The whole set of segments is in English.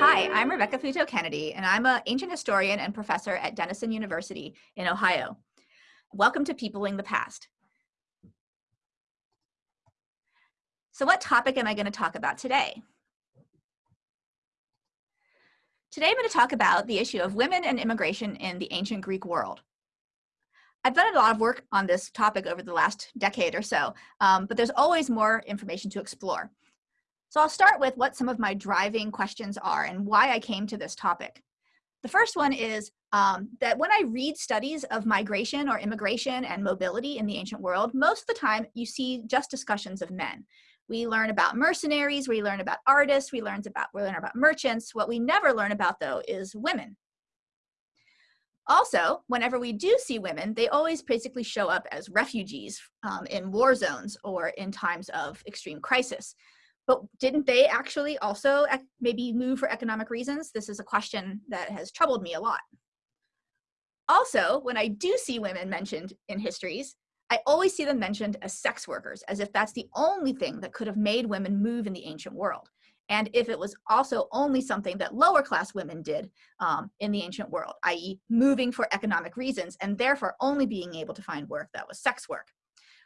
Hi, I'm Rebecca Futo Kennedy, and I'm an ancient historian and professor at Denison University in Ohio. Welcome to Peopling the Past. So what topic am I going to talk about today? Today I'm going to talk about the issue of women and immigration in the ancient Greek world. I've done a lot of work on this topic over the last decade or so, um, but there's always more information to explore. So I'll start with what some of my driving questions are and why I came to this topic. The first one is um, that when I read studies of migration or immigration and mobility in the ancient world, most of the time you see just discussions of men. We learn about mercenaries, we learn about artists, we learn about, we learn about merchants. What we never learn about though is women. Also, whenever we do see women, they always basically show up as refugees um, in war zones or in times of extreme crisis. But didn't they actually also maybe move for economic reasons? This is a question that has troubled me a lot. Also, when I do see women mentioned in histories, I always see them mentioned as sex workers, as if that's the only thing that could have made women move in the ancient world and if it was also only something that lower class women did um, in the ancient world, i.e. moving for economic reasons and therefore only being able to find work that was sex work.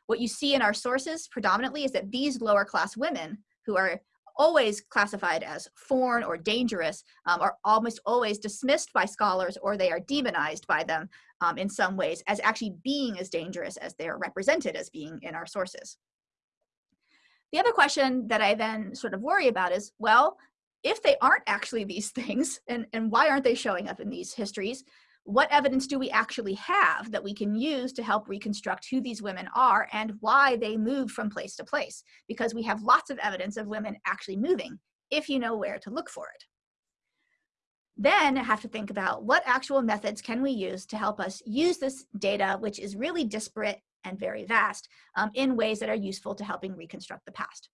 What you see in our sources predominantly is that these lower class women who are always classified as foreign or dangerous um, are almost always dismissed by scholars or they are demonized by them um, in some ways as actually being as dangerous as they are represented as being in our sources. The other question that I then sort of worry about is, well, if they aren't actually these things, and, and why aren't they showing up in these histories, what evidence do we actually have that we can use to help reconstruct who these women are and why they moved from place to place? Because we have lots of evidence of women actually moving, if you know where to look for it. Then I have to think about what actual methods can we use to help us use this data, which is really disparate and very vast um, in ways that are useful to helping reconstruct the past.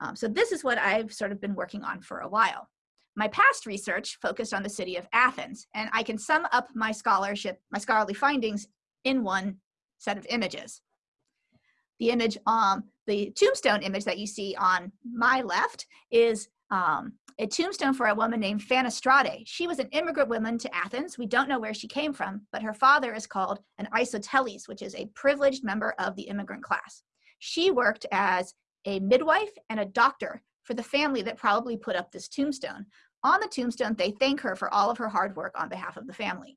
Um, so this is what I've sort of been working on for a while. My past research focused on the city of Athens, and I can sum up my scholarship, my scholarly findings in one set of images. The image, um, the tombstone image that you see on my left is um, a tombstone for a woman named Phanostrate. She was an immigrant woman to Athens. We don't know where she came from, but her father is called an isoteles, which is a privileged member of the immigrant class. She worked as a midwife and a doctor for the family that probably put up this tombstone. On the tombstone, they thank her for all of her hard work on behalf of the family.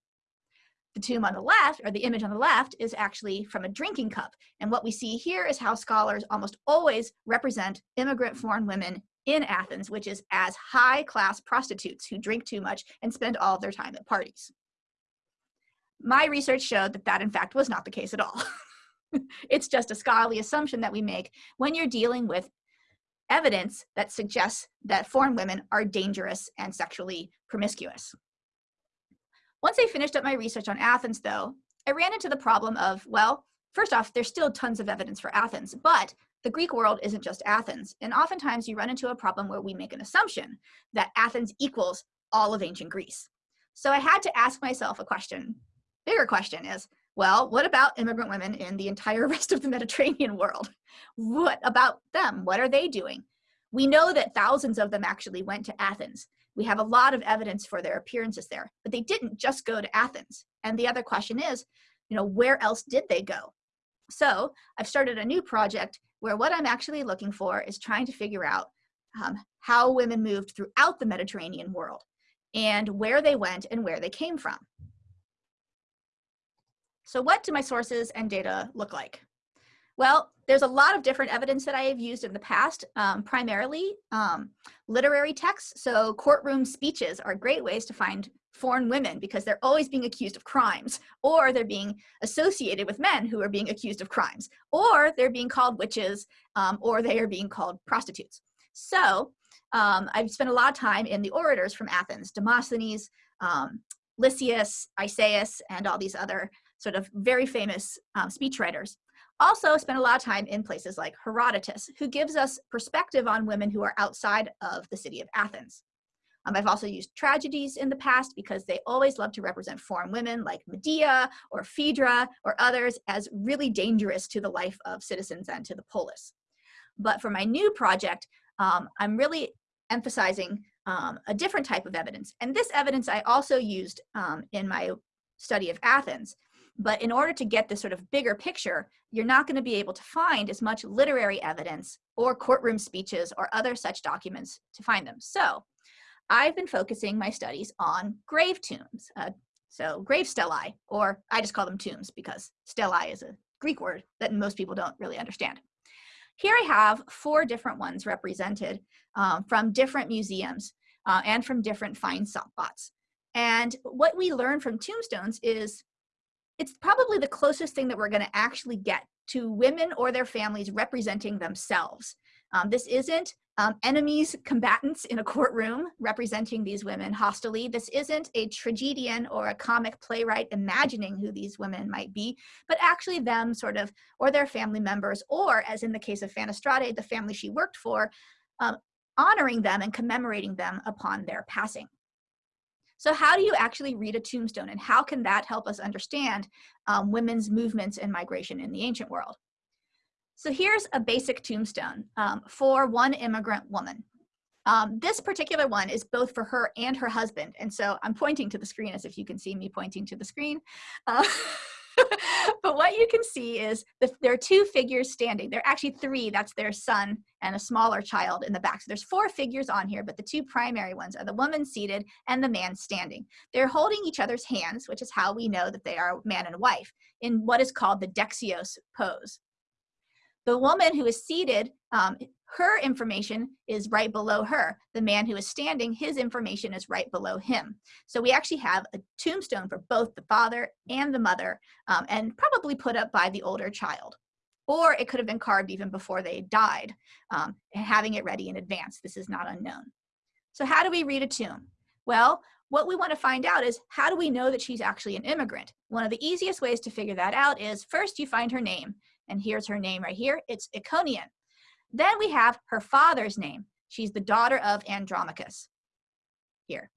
The tomb on the left, or the image on the left, is actually from a drinking cup. And what we see here is how scholars almost always represent immigrant foreign women in Athens, which is as high class prostitutes who drink too much and spend all of their time at parties. My research showed that that in fact was not the case at all. it's just a scholarly assumption that we make when you're dealing with evidence that suggests that foreign women are dangerous and sexually promiscuous. Once I finished up my research on Athens though, I ran into the problem of, well, first off, there's still tons of evidence for Athens, but the Greek world isn't just Athens. And oftentimes you run into a problem where we make an assumption that Athens equals all of ancient Greece. So I had to ask myself a question. Bigger question is, well, what about immigrant women in the entire rest of the Mediterranean world? What about them? What are they doing? We know that thousands of them actually went to Athens. We have a lot of evidence for their appearances there, but they didn't just go to Athens. And the other question is, you know, where else did they go? So I've started a new project where what I'm actually looking for is trying to figure out um, how women moved throughout the Mediterranean world and where they went and where they came from. So what do my sources and data look like? Well, there's a lot of different evidence that I have used in the past, um, primarily um, literary texts. So courtroom speeches are great ways to find foreign women because they're always being accused of crimes, or they're being associated with men who are being accused of crimes, or they're being called witches, um, or they are being called prostitutes. So um, I've spent a lot of time in the orators from Athens, Demosthenes, um, Lysias, Isaeus, and all these other sort of very famous um, speechwriters. Also spent a lot of time in places like Herodotus, who gives us perspective on women who are outside of the city of Athens. Um, I've also used tragedies in the past because they always love to represent foreign women like Medea or Phaedra or others as really dangerous to the life of citizens and to the polis. But for my new project, um, I'm really emphasizing um, a different type of evidence. And this evidence I also used um, in my study of Athens. But in order to get this sort of bigger picture, you're not going to be able to find as much literary evidence or courtroom speeches or other such documents to find them. So I've been focusing my studies on grave tombs, uh, so grave stelae, or I just call them tombs because stelae is a Greek word that most people don't really understand. Here I have four different ones represented um, from different museums uh, and from different find spots. And what we learn from tombstones is it's probably the closest thing that we're going to actually get to women or their families representing themselves. Um, this isn't um, enemies, combatants in a courtroom representing these women hostily. This isn't a tragedian or a comic playwright imagining who these women might be, but actually them sort of, or their family members, or as in the case of Phanostrate, the family she worked for, um, honoring them and commemorating them upon their passing. So how do you actually read a tombstone and how can that help us understand um, women's movements and migration in the ancient world? So here's a basic tombstone um, for one immigrant woman. Um, this particular one is both for her and her husband. And so I'm pointing to the screen as if you can see me pointing to the screen. Uh, but what you can see is the, there are two figures standing. There are actually three. That's their son and a smaller child in the back. So there's four figures on here, but the two primary ones are the woman seated and the man standing. They're holding each other's hands, which is how we know that they are man and wife, in what is called the Dexios pose. The woman who is seated, um, her information is right below her. The man who is standing, his information is right below him. So we actually have a tombstone for both the father and the mother um, and probably put up by the older child. Or it could have been carved even before they died, um, having it ready in advance. This is not unknown. So how do we read a tomb? Well, what we want to find out is how do we know that she's actually an immigrant? One of the easiest ways to figure that out is first you find her name and here's her name right here, it's Iconian. Then we have her father's name. She's the daughter of Andromachus here.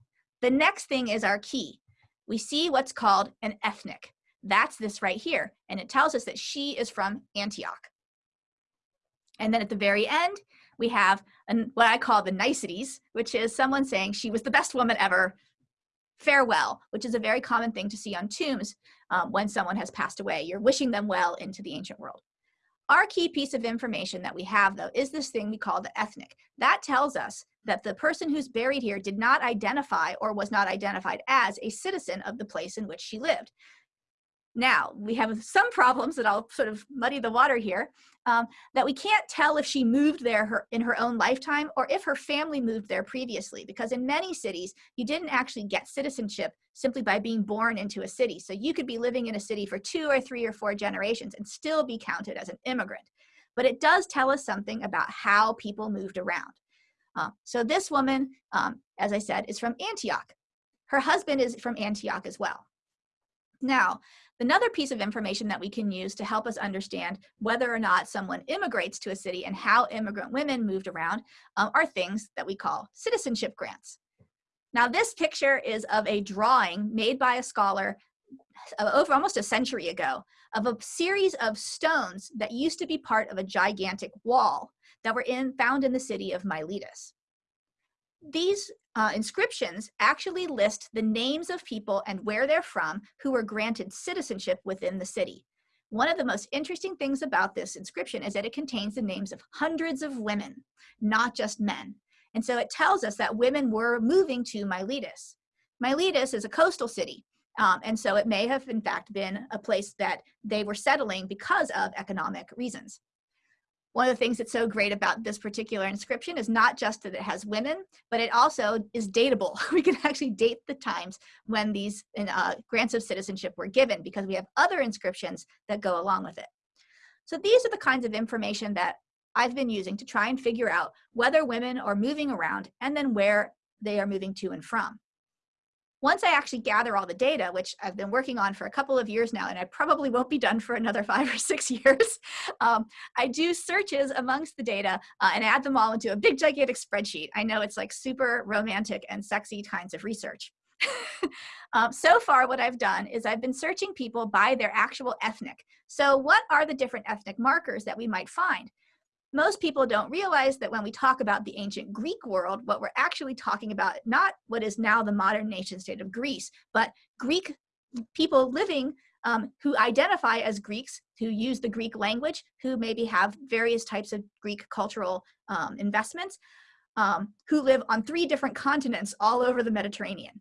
The next thing is our key. We see what's called an ethnic. That's this right here. And it tells us that she is from Antioch. And then at the very end, we have an, what I call the niceties, which is someone saying she was the best woman ever, farewell, which is a very common thing to see on tombs um, when someone has passed away. You're wishing them well into the ancient world. Our key piece of information that we have though is this thing we call the ethnic. That tells us that the person who's buried here did not identify or was not identified as a citizen of the place in which she lived. Now, we have some problems that I'll sort of muddy the water here, um, that we can't tell if she moved there her, in her own lifetime or if her family moved there previously, because in many cities, you didn't actually get citizenship simply by being born into a city. So you could be living in a city for two or three or four generations and still be counted as an immigrant. But it does tell us something about how people moved around. Uh, so this woman, um, as I said, is from Antioch. Her husband is from Antioch as well. Now, another piece of information that we can use to help us understand whether or not someone immigrates to a city and how immigrant women moved around um, are things that we call citizenship grants. Now, this picture is of a drawing made by a scholar uh, over almost a century ago of a series of stones that used to be part of a gigantic wall that were in, found in the city of Miletus. These uh, inscriptions actually list the names of people and where they're from who were granted citizenship within the city. One of the most interesting things about this inscription is that it contains the names of hundreds of women, not just men. And so it tells us that women were moving to Miletus. Miletus is a coastal city. Um, and so it may have in fact been a place that they were settling because of economic reasons. One of the things that's so great about this particular inscription is not just that it has women, but it also is datable. We can actually date the times when these uh, grants of citizenship were given because we have other inscriptions that go along with it. So these are the kinds of information that I've been using to try and figure out whether women are moving around and then where they are moving to and from. Once I actually gather all the data, which I've been working on for a couple of years now, and I probably won't be done for another five or six years, um, I do searches amongst the data uh, and add them all into a big gigantic spreadsheet. I know it's like super romantic and sexy kinds of research. um, so far, what I've done is I've been searching people by their actual ethnic. So what are the different ethnic markers that we might find? Most people don't realize that when we talk about the ancient Greek world, what we're actually talking about, not what is now the modern nation state of Greece, but Greek people living um, who identify as Greeks, who use the Greek language, who maybe have various types of Greek cultural um, investments, um, who live on three different continents all over the Mediterranean.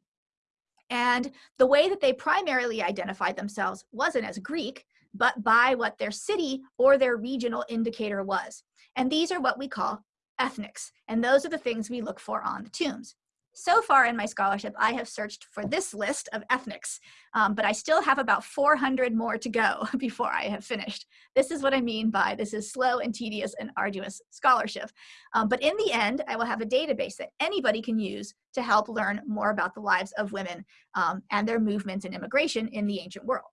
And the way that they primarily identified themselves wasn't as Greek, but by what their city or their regional indicator was. And these are what we call ethnics. And those are the things we look for on the tombs. So far in my scholarship, I have searched for this list of ethnics, um, but I still have about 400 more to go before I have finished. This is what I mean by this is slow and tedious and arduous scholarship. Um, but in the end, I will have a database that anybody can use to help learn more about the lives of women um, and their movements and immigration in the ancient world.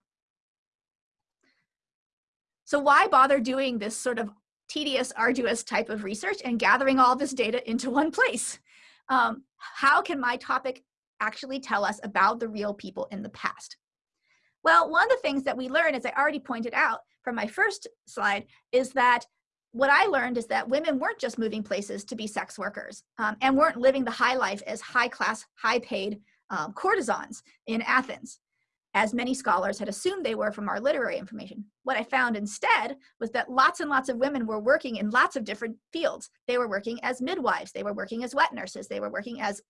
So why bother doing this sort of tedious, arduous type of research and gathering all this data into one place? Um, how can my topic actually tell us about the real people in the past? Well, one of the things that we learn, as I already pointed out from my first slide, is that what I learned is that women weren't just moving places to be sex workers um, and weren't living the high life as high class, high paid um, courtesans in Athens as many scholars had assumed they were from our literary information. What I found instead was that lots and lots of women were working in lots of different fields. They were working as midwives, they were working as wet nurses, they were working as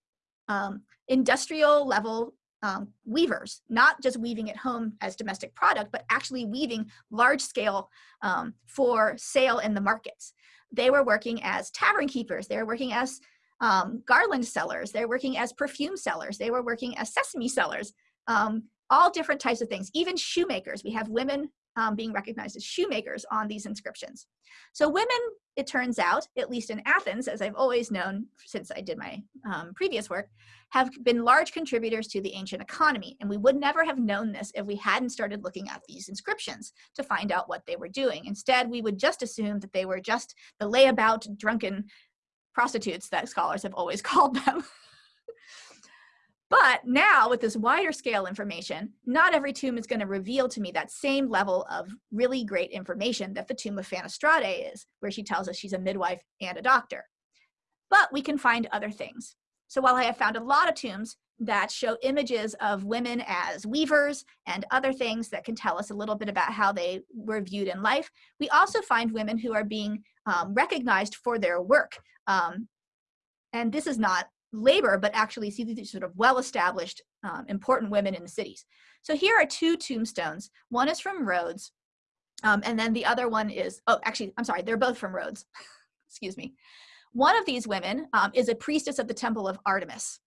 um, industrial level um, weavers, not just weaving at home as domestic product, but actually weaving large scale um, for sale in the markets. They were working as tavern keepers, they were working as um, garland sellers, they were working as perfume sellers, they were working as sesame sellers. Um, all different types of things, even shoemakers. We have women um, being recognized as shoemakers on these inscriptions. So women, it turns out, at least in Athens, as I've always known since I did my um, previous work, have been large contributors to the ancient economy. And we would never have known this if we hadn't started looking at these inscriptions to find out what they were doing. Instead, we would just assume that they were just the layabout drunken prostitutes that scholars have always called them. But now with this wider scale information, not every tomb is going to reveal to me that same level of really great information that the tomb of Phanostrate is, where she tells us she's a midwife and a doctor. But we can find other things. So while I have found a lot of tombs that show images of women as weavers and other things that can tell us a little bit about how they were viewed in life, we also find women who are being um, recognized for their work. Um, and this is not labor, but actually see these sort of well-established, um, important women in the cities. So here are two tombstones. One is from Rhodes, um, and then the other one is, oh, actually, I'm sorry, they're both from Rhodes. Excuse me. One of these women um, is a priestess of the Temple of Artemis.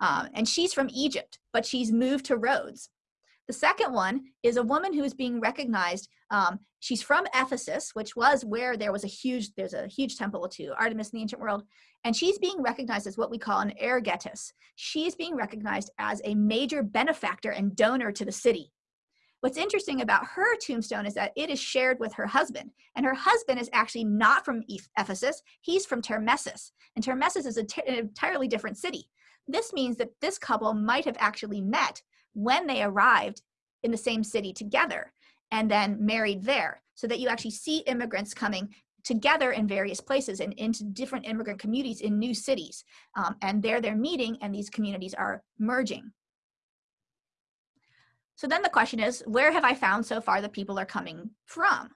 Um, and she's from Egypt, but she's moved to Rhodes. The second one is a woman who is being recognized. Um, she's from Ephesus, which was where there was a huge, there's a huge temple to Artemis in the ancient world. And she's being recognized as what we call an euergetes. She's being recognized as a major benefactor and donor to the city. What's interesting about her tombstone is that it is shared with her husband. And her husband is actually not from Ephesus, he's from Termessus. And Termessus is an entirely different city. This means that this couple might have actually met when they arrived in the same city together and then married there so that you actually see immigrants coming together in various places and into different immigrant communities in new cities. Um, and there they're meeting and these communities are merging. So then the question is, where have I found so far that people are coming from?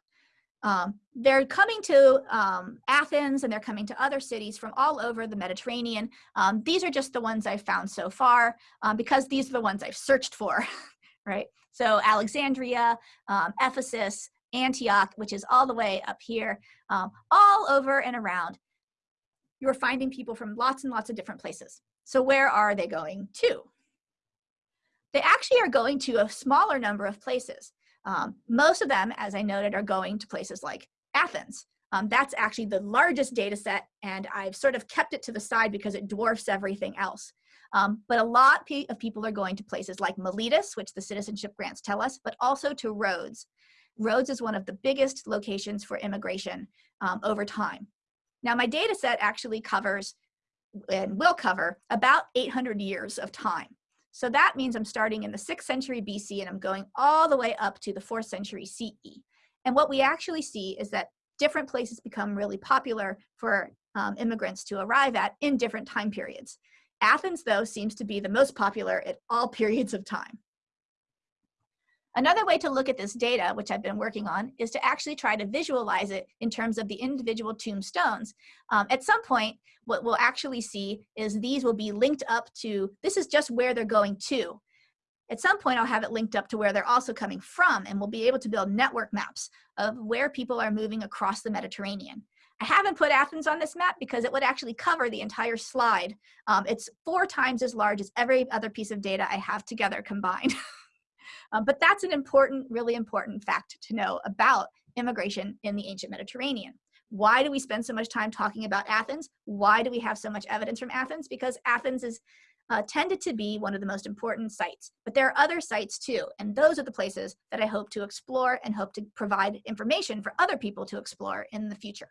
Um, they're coming to um, Athens and they're coming to other cities from all over the Mediterranean. Um, these are just the ones I've found so far um, because these are the ones I've searched for, right? So Alexandria, um, Ephesus, Antioch, which is all the way up here, um, all over and around. You're finding people from lots and lots of different places. So where are they going to? They actually are going to a smaller number of places. Um, most of them, as I noted, are going to places like Athens. Um, that's actually the largest data set, and I've sort of kept it to the side because it dwarfs everything else. Um, but a lot of people are going to places like Miletus, which the citizenship grants tell us, but also to Rhodes. Rhodes is one of the biggest locations for immigration um, over time. Now, my data set actually covers and will cover about 800 years of time. So that means I'm starting in the 6th century BC and I'm going all the way up to the 4th century CE. And what we actually see is that different places become really popular for um, immigrants to arrive at in different time periods. Athens, though, seems to be the most popular at all periods of time. Another way to look at this data, which I've been working on, is to actually try to visualize it in terms of the individual tombstones. Um, at some point, what we'll actually see is these will be linked up to, this is just where they're going to. At some point, I'll have it linked up to where they're also coming from, and we'll be able to build network maps of where people are moving across the Mediterranean. I haven't put Athens on this map because it would actually cover the entire slide. Um, it's four times as large as every other piece of data I have together combined. Um, but that's an important, really important fact to know about immigration in the ancient Mediterranean. Why do we spend so much time talking about Athens? Why do we have so much evidence from Athens? Because Athens is uh, tended to be one of the most important sites. But there are other sites too, and those are the places that I hope to explore and hope to provide information for other people to explore in the future.